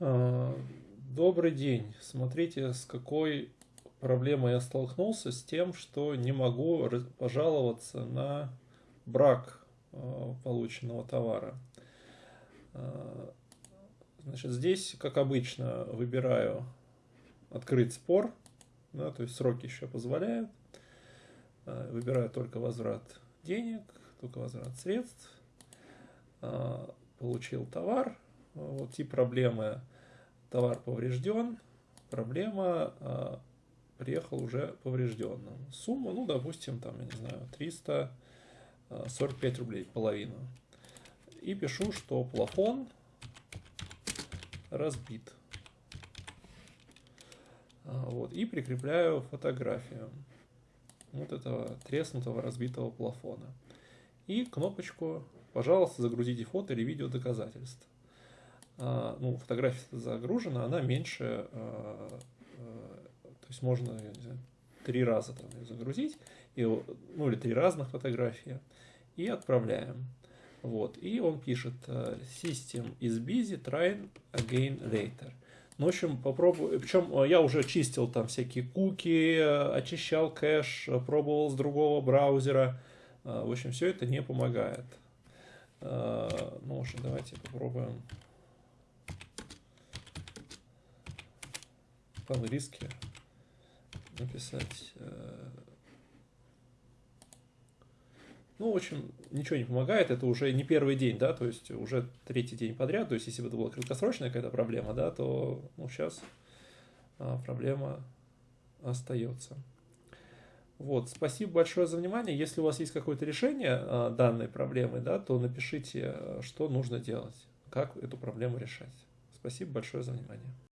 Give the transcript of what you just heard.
А, добрый день. Смотрите, с какой проблемой я столкнулся, с тем, что не могу пожаловаться на брак а, полученного товара. А, значит, здесь, как обычно, выбираю открыть спор, да, то есть сроки еще позволяют. Выбираю только возврат денег, только возврат средств. Получил товар, вот тип проблемы товар поврежден, проблема а, приехал уже поврежденным. Сумма, ну, допустим, там, я не знаю, 345 рублей, половину. И пишу, что плафон разбит. А, вот, и прикрепляю фотографию вот этого треснутого разбитого плафона. И кнопочку «Пожалуйста, загрузите фото или видео доказательств». А, ну, фотография загружена, она меньше, а, а, то есть можно, я не знаю, три раза там ее загрузить, и, ну или три разных фотографии, и отправляем. Вот, и он пишет System is busy, try again later. Ну, в общем, попробую, причем я уже чистил там всякие куки, очищал кэш, пробовал с другого браузера, в общем, все это не помогает. Ну, в общем, давайте попробуем по-английски написать. Э, ну, в общем, ничего не помогает, это уже не первый день, да, то есть уже третий день подряд, то есть если бы это была краткосрочная какая-то проблема, да, то, ну, сейчас а, проблема остается. Вот, спасибо большое за внимание. Если у вас есть какое-то решение а, данной проблемы, да, то напишите, что нужно делать, как эту проблему решать. Спасибо большое за внимание.